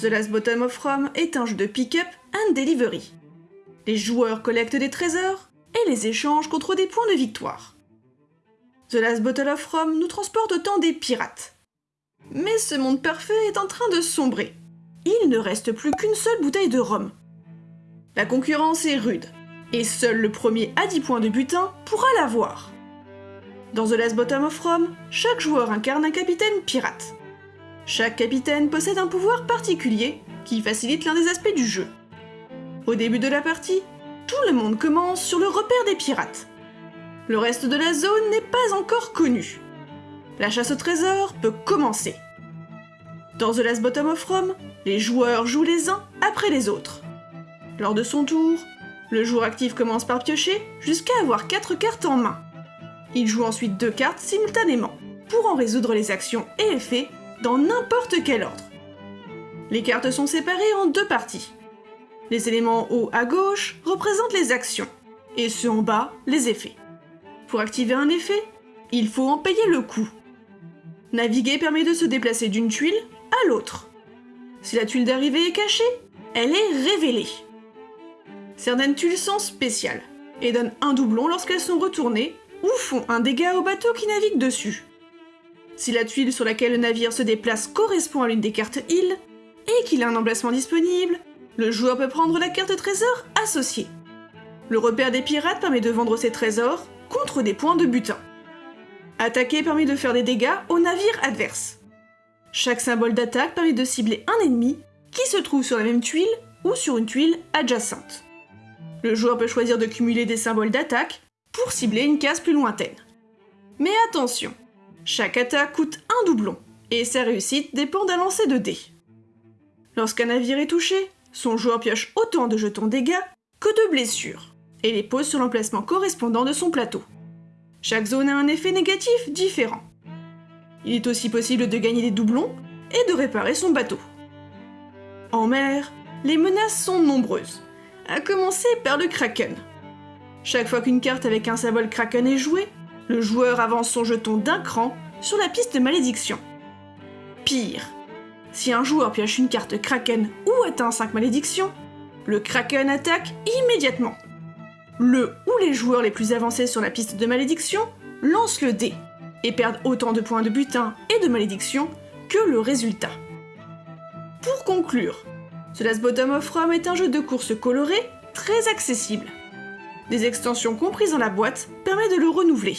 The Last Bottom of Rome est un jeu de pick-up and delivery. Les joueurs collectent des trésors et les échangent contre des points de victoire. The Last Bottle of Rome nous transporte au temps des pirates. Mais ce monde parfait est en train de sombrer. Il ne reste plus qu'une seule bouteille de rhum. La concurrence est rude, et seul le premier à 10 points de butin pourra l'avoir. Dans The Last Bottom of Rome, chaque joueur incarne un capitaine pirate. Chaque capitaine possède un pouvoir particulier qui facilite l'un des aspects du jeu. Au début de la partie, tout le monde commence sur le repère des pirates. Le reste de la zone n'est pas encore connu. La chasse au trésor peut commencer. Dans The Last Bottom of Rome, les joueurs jouent les uns après les autres. Lors de son tour, le joueur actif commence par piocher jusqu'à avoir 4 cartes en main. Il joue ensuite 2 cartes simultanément pour en résoudre les actions et effets dans n'importe quel ordre. Les cartes sont séparées en deux parties. Les éléments haut à gauche représentent les actions, et ceux en bas les effets. Pour activer un effet, il faut en payer le coût. Naviguer permet de se déplacer d'une tuile à l'autre. Si la tuile d'arrivée est cachée, elle est révélée. Certaines tuiles sont spéciales et donnent un doublon lorsqu'elles sont retournées ou font un dégât au bateau qui navigue dessus. Si la tuile sur laquelle le navire se déplace correspond à l'une des cartes îles et qu'il a un emplacement disponible, le joueur peut prendre la carte trésor associée. Le repère des pirates permet de vendre ses trésors contre des points de butin. Attaquer permet de faire des dégâts au navire adverse. Chaque symbole d'attaque permet de cibler un ennemi qui se trouve sur la même tuile ou sur une tuile adjacente. Le joueur peut choisir de cumuler des symboles d'attaque pour cibler une case plus lointaine. Mais attention, chaque attaque coûte un doublon, et sa réussite dépend d'un lancer de dés. Lorsqu'un navire est touché, son joueur pioche autant de jetons dégâts que de blessures, et les pose sur l'emplacement correspondant de son plateau. Chaque zone a un effet négatif différent. Il est aussi possible de gagner des doublons et de réparer son bateau. En mer, les menaces sont nombreuses, à commencer par le Kraken. Chaque fois qu'une carte avec un symbole Kraken est jouée, le joueur avance son jeton d'un cran sur la piste de malédiction. Pire, si un joueur pioche une carte Kraken ou atteint 5 malédictions, le Kraken attaque immédiatement. Le ou les joueurs les plus avancés sur la piste de malédiction lancent le dé et perdent autant de points de butin et de malédiction que le résultat. Pour conclure, The Last Bottom of Rome est un jeu de course coloré très accessible. Des extensions comprises dans la boîte permettent de le renouveler.